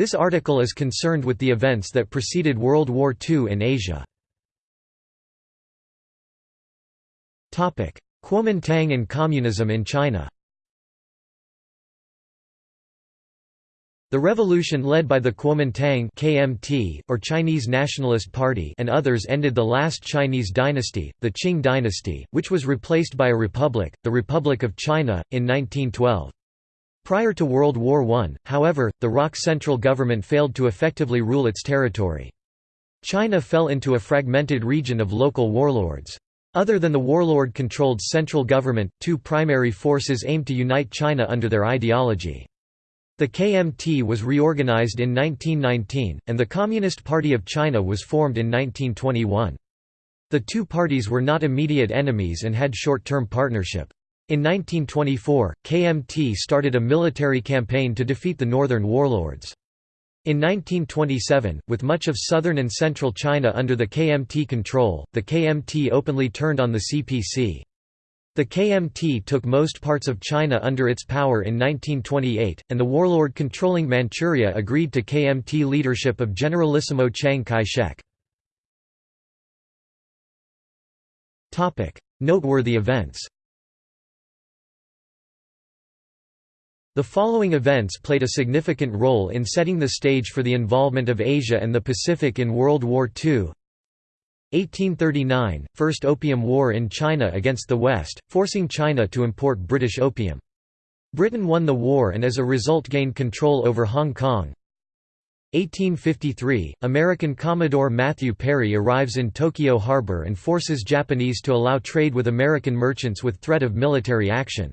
This article is concerned with the events that preceded World War II in Asia. Kuomintang and communism in China The revolution led by the Kuomintang KMT, or Chinese Nationalist Party and others ended the last Chinese dynasty, the Qing dynasty, which was replaced by a republic, the Republic of China, in 1912. Prior to World War I, however, the ROC central government failed to effectively rule its territory. China fell into a fragmented region of local warlords. Other than the warlord-controlled central government, two primary forces aimed to unite China under their ideology. The KMT was reorganized in 1919, and the Communist Party of China was formed in 1921. The two parties were not immediate enemies and had short-term partnership. In 1924, KMT started a military campaign to defeat the northern warlords. In 1927, with much of southern and central China under the KMT control, the KMT openly turned on the CPC. The KMT took most parts of China under its power in 1928, and the warlord controlling Manchuria agreed to KMT leadership of Generalissimo Chiang Kai-shek. Noteworthy events The following events played a significant role in setting the stage for the involvement of Asia and the Pacific in World War II. 1839 – First Opium War in China against the West, forcing China to import British opium. Britain won the war and as a result gained control over Hong Kong. 1853 – American Commodore Matthew Perry arrives in Tokyo Harbor and forces Japanese to allow trade with American merchants with threat of military action.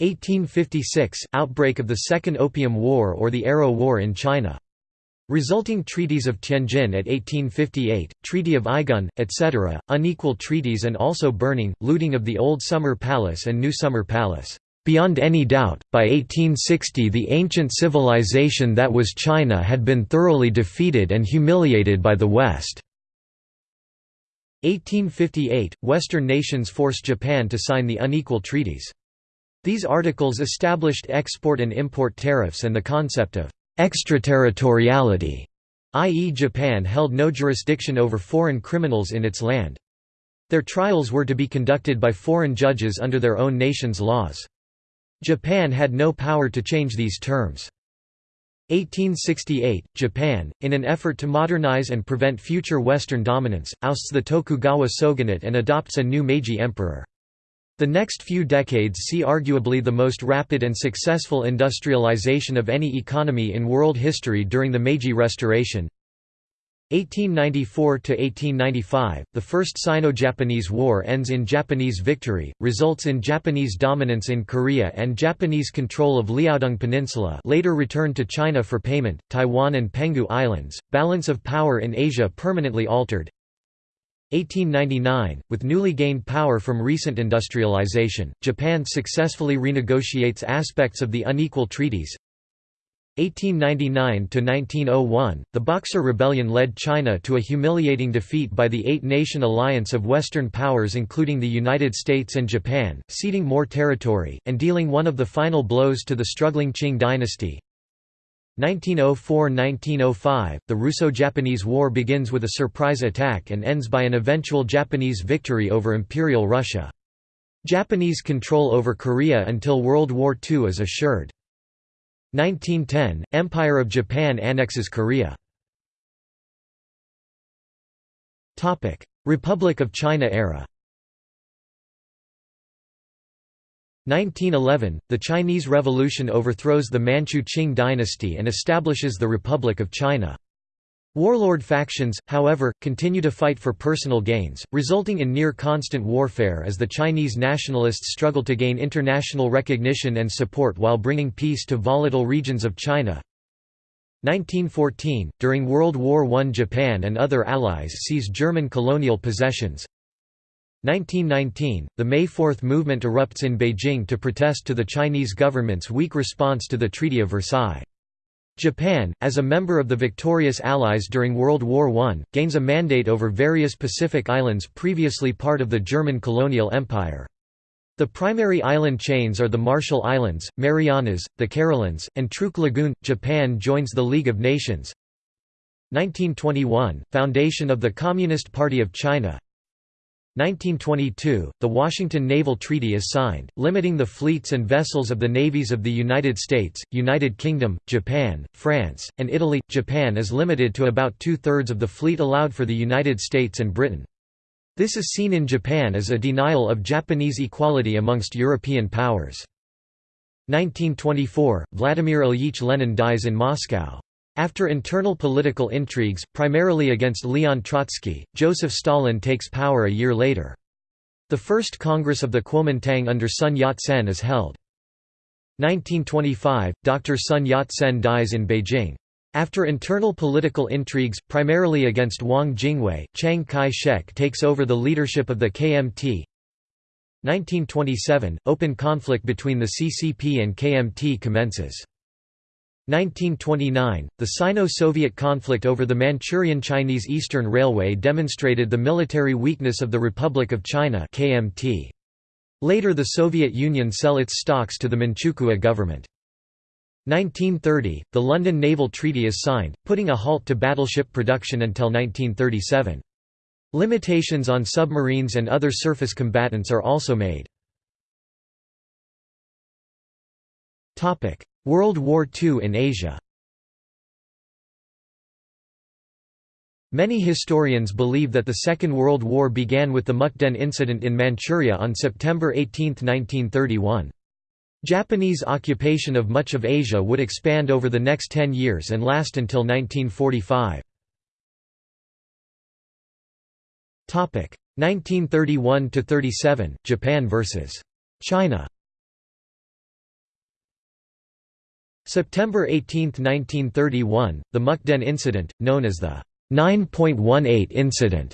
1856 – Outbreak of the Second Opium War or the Arrow War in China. Resulting treaties of Tianjin at 1858, Treaty of Aigun, etc., unequal treaties and also burning, looting of the Old Summer Palace and New Summer Palace. Beyond any doubt, by 1860 the ancient civilization that was China had been thoroughly defeated and humiliated by the West. 1858 – Western nations force Japan to sign the unequal treaties. These articles established export and import tariffs and the concept of extraterritoriality, i.e. Japan held no jurisdiction over foreign criminals in its land. Their trials were to be conducted by foreign judges under their own nation's laws. Japan had no power to change these terms. 1868, Japan, in an effort to modernize and prevent future Western dominance, ousts the Tokugawa shogunate and adopts a new Meiji emperor. The next few decades see arguably the most rapid and successful industrialization of any economy in world history during the Meiji Restoration. 1894 to 1895, the First Sino-Japanese War ends in Japanese victory, results in Japanese dominance in Korea and Japanese control of Liaodong Peninsula later returned to China for payment, Taiwan and Penghu Islands, balance of power in Asia permanently altered, 1899, with newly gained power from recent industrialization, Japan successfully renegotiates aspects of the unequal treaties. 1899–1901, the Boxer Rebellion led China to a humiliating defeat by the Eight-Nation Alliance of Western powers including the United States and Japan, ceding more territory, and dealing one of the final blows to the struggling Qing dynasty. 1904–1905, the Russo-Japanese War begins with a surprise attack and ends by an eventual Japanese victory over Imperial Russia. Japanese control over Korea until World War II is assured. 1910, Empire of Japan annexes Korea. Republic of China era 1911, the Chinese Revolution overthrows the Manchu Qing dynasty and establishes the Republic of China. Warlord factions, however, continue to fight for personal gains, resulting in near-constant warfare as the Chinese nationalists struggle to gain international recognition and support while bringing peace to volatile regions of China. 1914, during World War I Japan and other allies seize German colonial possessions, 1919, the May 4 movement erupts in Beijing to protest to the Chinese government's weak response to the Treaty of Versailles. Japan, as a member of the victorious Allies during World War I, gains a mandate over various Pacific islands previously part of the German colonial empire. The primary island chains are the Marshall Islands, Marianas, the Carolines, and Truk Lagoon. Japan joins the League of Nations. 1921 – Foundation of the Communist Party of China 1922 – The Washington Naval Treaty is signed, limiting the fleets and vessels of the navies of the United States, United Kingdom, Japan, France, and Italy. Japan is limited to about two-thirds of the fleet allowed for the United States and Britain. This is seen in Japan as a denial of Japanese equality amongst European powers. 1924 – Vladimir Ilyich Lenin dies in Moscow. After internal political intrigues, primarily against Leon Trotsky, Joseph Stalin takes power a year later. The first Congress of the Kuomintang under Sun Yat-sen is held. 1925 – Dr. Sun Yat-sen dies in Beijing. After internal political intrigues, primarily against Wang Jingwei, Chiang Kai-shek takes over the leadership of the KMT. 1927 – Open conflict between the CCP and KMT commences. 1929 – The Sino-Soviet conflict over the Manchurian Chinese Eastern Railway demonstrated the military weakness of the Republic of China KMT. Later the Soviet Union sell its stocks to the Manchukuo government. 1930 – The London Naval Treaty is signed, putting a halt to battleship production until 1937. Limitations on submarines and other surface combatants are also made. World War II in Asia Many historians believe that the Second World War began with the Mukden incident in Manchuria on September 18, 1931. Japanese occupation of much of Asia would expand over the next ten years and last until 1945. 1931–37, Japan vs. China September 18, 1931, the Mukden Incident, known as the 9.18 Incident,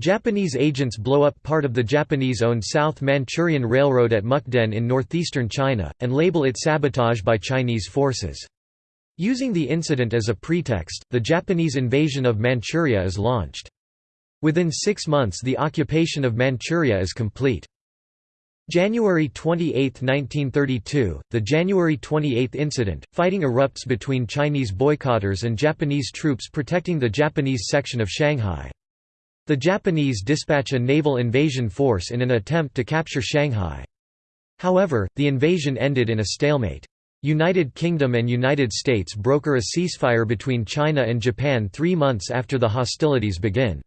Japanese agents blow up part of the Japanese-owned South Manchurian Railroad at Mukden in northeastern China, and label it sabotage by Chinese forces. Using the incident as a pretext, the Japanese invasion of Manchuria is launched. Within six months the occupation of Manchuria is complete. January 28, 1932, the January 28 incident, fighting erupts between Chinese boycotters and Japanese troops protecting the Japanese section of Shanghai. The Japanese dispatch a naval invasion force in an attempt to capture Shanghai. However, the invasion ended in a stalemate. United Kingdom and United States broker a ceasefire between China and Japan three months after the hostilities begin.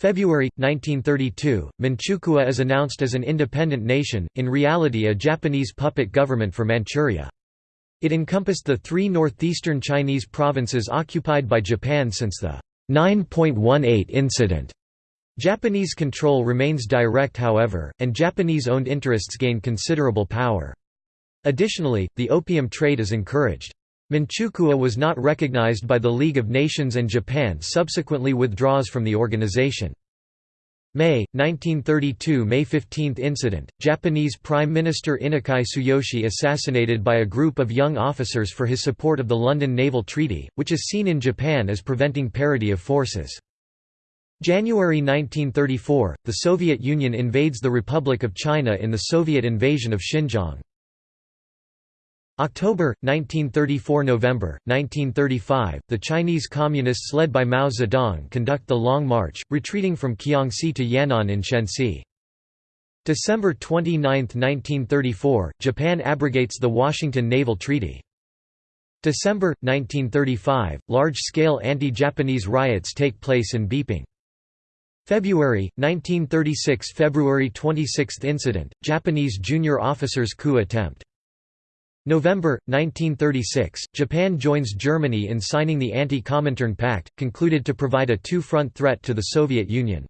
February, 1932, Manchukuo is announced as an independent nation, in reality a Japanese puppet government for Manchuria. It encompassed the three northeastern Chinese provinces occupied by Japan since the 9.18 incident. Japanese control remains direct however, and Japanese-owned interests gain considerable power. Additionally, the opium trade is encouraged. Manchukuo was not recognized by the League of Nations and Japan subsequently withdraws from the organization. May, 1932 May 15 incident, Japanese Prime Minister Inukai Tsuyoshi assassinated by a group of young officers for his support of the London Naval Treaty, which is seen in Japan as preventing parity of forces. January 1934, the Soviet Union invades the Republic of China in the Soviet invasion of Xinjiang. October, 1934 November, 1935, the Chinese Communists led by Mao Zedong conduct the Long March, retreating from Kiangsi to Yan'an in Shenxi. December 29, 1934, Japan abrogates the Washington Naval Treaty. December, 1935, large-scale anti-Japanese riots take place in Beiping. February, 1936 February 26 incident, Japanese junior officers coup attempt. November, 1936, Japan joins Germany in signing the Anti-Comintern Pact, concluded to provide a two-front threat to the Soviet Union.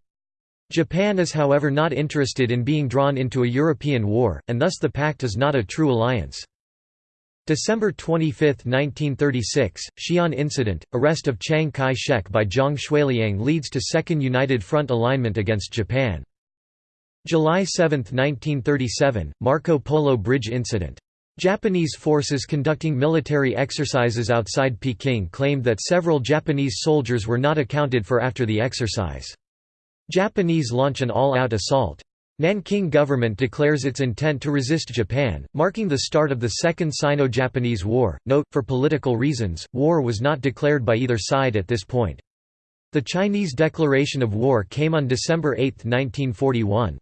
Japan is however not interested in being drawn into a European war, and thus the pact is not a true alliance. December 25, 1936, Xi'an Incident, arrest of Chiang Kai-shek by Zhang Xueliang leads to Second United Front alignment against Japan. July 7, 1937, Marco Polo Bridge Incident. Japanese forces conducting military exercises outside Peking claimed that several Japanese soldiers were not accounted for after the exercise. Japanese launch an all-out assault. Nanking government declares its intent to resist Japan, marking the start of the Second Sino-Japanese War. Note, for political reasons, war was not declared by either side at this point. The Chinese declaration of war came on December 8, 1941.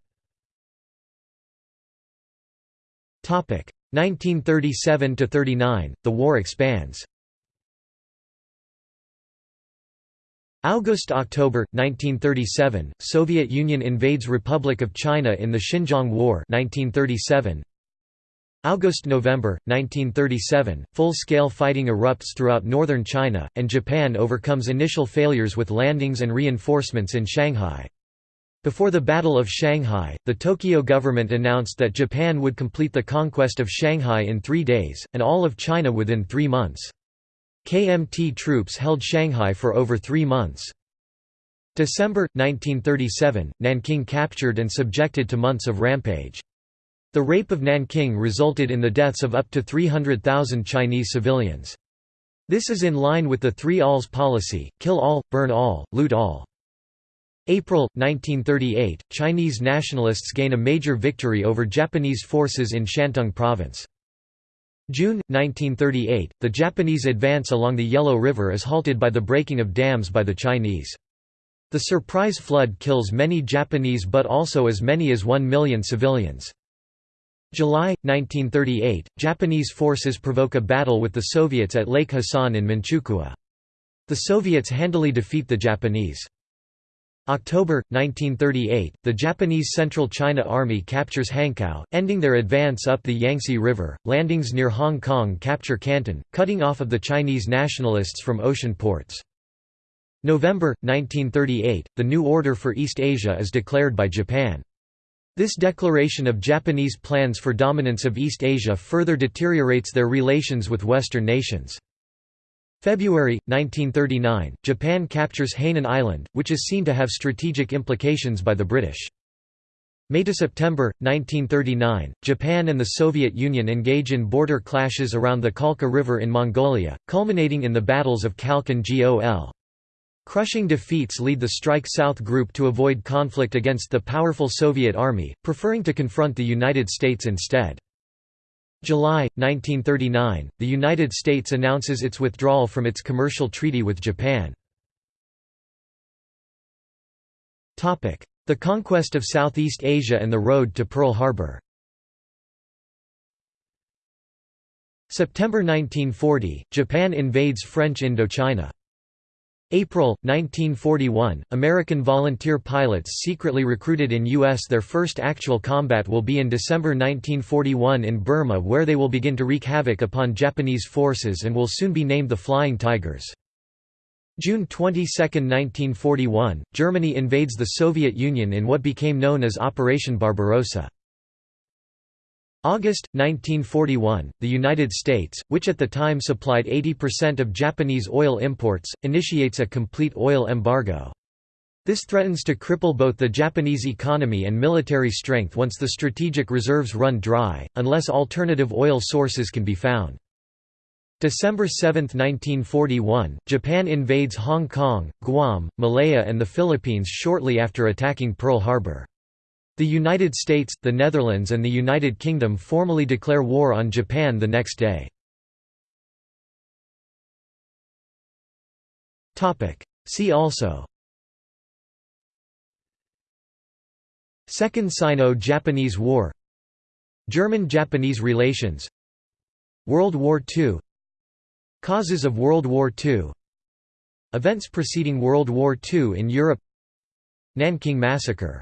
1937–39, the war expands. August–October, 1937, Soviet Union invades Republic of China in the Xinjiang War 1937. August–November, 1937, full-scale fighting erupts throughout northern China, and Japan overcomes initial failures with landings and reinforcements in Shanghai. Before the Battle of Shanghai, the Tokyo government announced that Japan would complete the conquest of Shanghai in three days, and all of China within three months. KMT troops held Shanghai for over three months. December, 1937, Nanking captured and subjected to months of rampage. The rape of Nanking resulted in the deaths of up to 300,000 Chinese civilians. This is in line with the Three Alls policy, kill all, burn all, loot all. April, 1938, Chinese nationalists gain a major victory over Japanese forces in Shantung Province. June, 1938, the Japanese advance along the Yellow River is halted by the breaking of dams by the Chinese. The surprise flood kills many Japanese but also as many as 1 million civilians. July, 1938, Japanese forces provoke a battle with the Soviets at Lake Khasan in Manchukuo. The Soviets handily defeat the Japanese. October, 1938, the Japanese Central China Army captures Hankow, ending their advance up the Yangtze River. Landings near Hong Kong capture Canton, cutting off of the Chinese nationalists from ocean ports. November, 1938, the new order for East Asia is declared by Japan. This declaration of Japanese plans for dominance of East Asia further deteriorates their relations with Western nations. February, 1939, Japan captures Hainan Island, which is seen to have strategic implications by the British. May to September 1939, Japan and the Soviet Union engage in border clashes around the Khalkha River in Mongolia, culminating in the battles of Khalkhin Gol. Crushing defeats lead the Strike South group to avoid conflict against the powerful Soviet Army, preferring to confront the United States instead. July, 1939, the United States announces its withdrawal from its commercial treaty with Japan. The conquest of Southeast Asia and the road to Pearl Harbor September 1940, Japan invades French Indochina. April, 1941, American volunteer pilots secretly recruited in U.S. Their first actual combat will be in December 1941 in Burma where they will begin to wreak havoc upon Japanese forces and will soon be named the Flying Tigers. June 22, 1941, Germany invades the Soviet Union in what became known as Operation Barbarossa. August, 1941, the United States, which at the time supplied 80% of Japanese oil imports, initiates a complete oil embargo. This threatens to cripple both the Japanese economy and military strength once the strategic reserves run dry, unless alternative oil sources can be found. December 7, 1941, Japan invades Hong Kong, Guam, Malaya and the Philippines shortly after attacking Pearl Harbor. The United States, the Netherlands and the United Kingdom formally declare war on Japan the next day. See also Second Sino-Japanese War German-Japanese relations World War II Causes of World War II Events preceding World War II in Europe Nanking Massacre